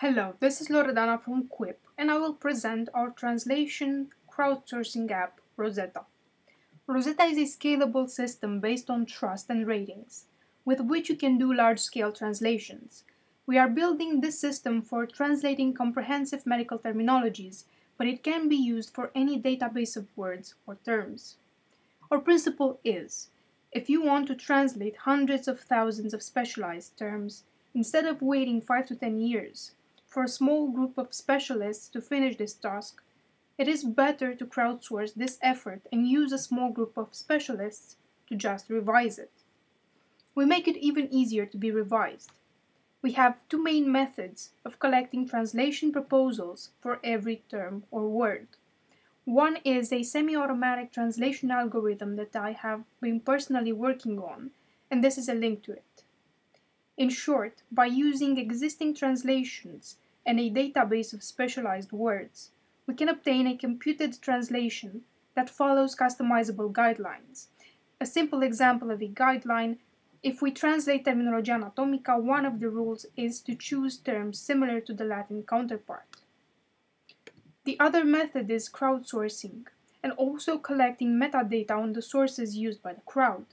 Hello, this is Loredana from Quip, and I will present our translation crowdsourcing app, Rosetta. Rosetta is a scalable system based on trust and ratings, with which you can do large-scale translations. We are building this system for translating comprehensive medical terminologies, but it can be used for any database of words or terms. Our principle is, if you want to translate hundreds of thousands of specialized terms, instead of waiting 5 to 10 years for a small group of specialists to finish this task, it is better to crowdsource this effort and use a small group of specialists to just revise it. We make it even easier to be revised. We have two main methods of collecting translation proposals for every term or word. One is a semi-automatic translation algorithm that I have been personally working on, and this is a link to it. In short, by using existing translations and a database of specialized words, we can obtain a computed translation that follows customizable guidelines. A simple example of a guideline, if we translate Terminologia Anatomica, one of the rules is to choose terms similar to the Latin counterpart. The other method is crowdsourcing, and also collecting metadata on the sources used by the crowd.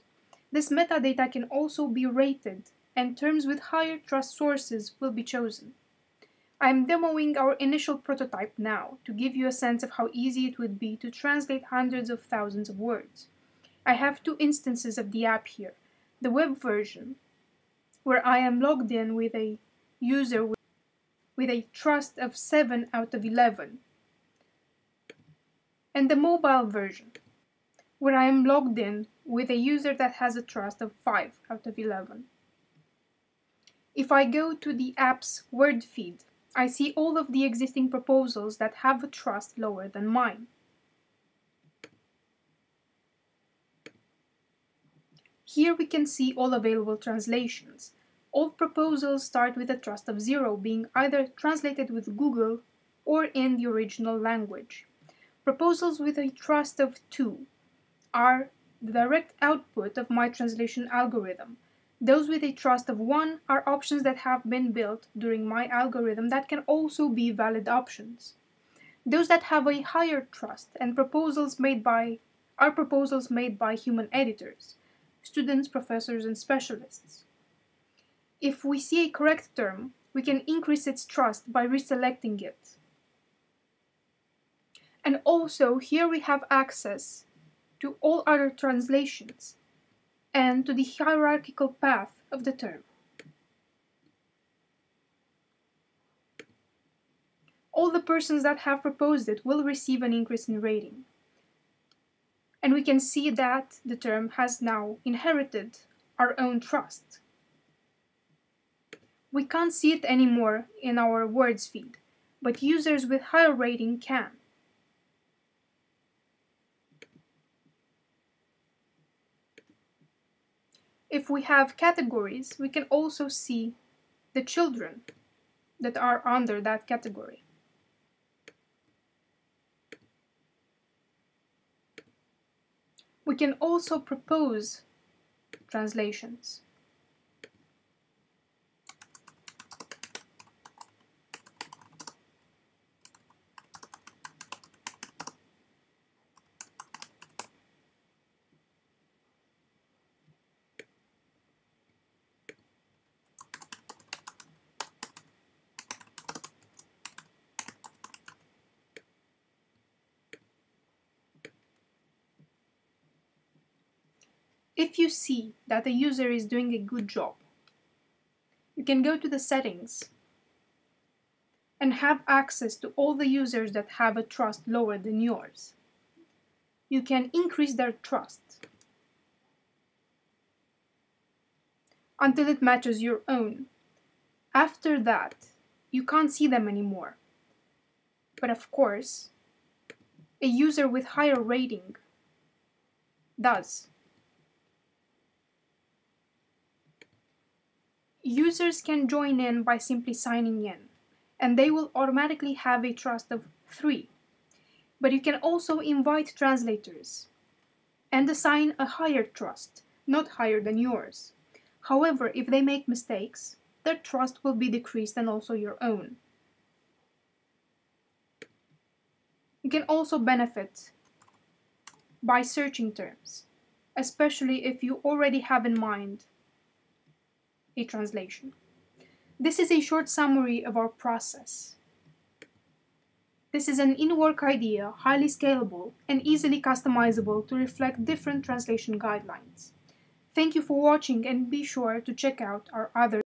This metadata can also be rated, and terms with higher trust sources will be chosen. I am demoing our initial prototype now to give you a sense of how easy it would be to translate hundreds of thousands of words. I have two instances of the app here. The web version, where I am logged in with a user with a trust of 7 out of 11, and the mobile version, where I am logged in with a user that has a trust of 5 out of 11. If I go to the app's word feed, I see all of the existing proposals that have a trust lower than mine. Here we can see all available translations. All proposals start with a trust of 0 being either translated with Google or in the original language. Proposals with a trust of 2 are the direct output of my translation algorithm. Those with a trust of 1 are options that have been built during my algorithm that can also be valid options. Those that have a higher trust and proposals made by are proposals made by human editors, students, professors, and specialists. If we see a correct term, we can increase its trust by reselecting it. And also here we have access to all other translations and to the hierarchical path of the term. All the persons that have proposed it will receive an increase in rating. And we can see that the term has now inherited our own trust. We can't see it anymore in our words feed, but users with higher rating can. If we have categories, we can also see the children that are under that category. We can also propose translations. If you see that the user is doing a good job, you can go to the settings and have access to all the users that have a trust lower than yours. You can increase their trust until it matches your own. After that, you can't see them anymore. But of course, a user with higher rating does. users can join in by simply signing in, and they will automatically have a trust of 3. But you can also invite translators and assign a higher trust, not higher than yours. However, if they make mistakes, their trust will be decreased and also your own. You can also benefit by searching terms, especially if you already have in mind a translation. This is a short summary of our process. This is an in-work idea, highly scalable and easily customizable to reflect different translation guidelines. Thank you for watching and be sure to check out our other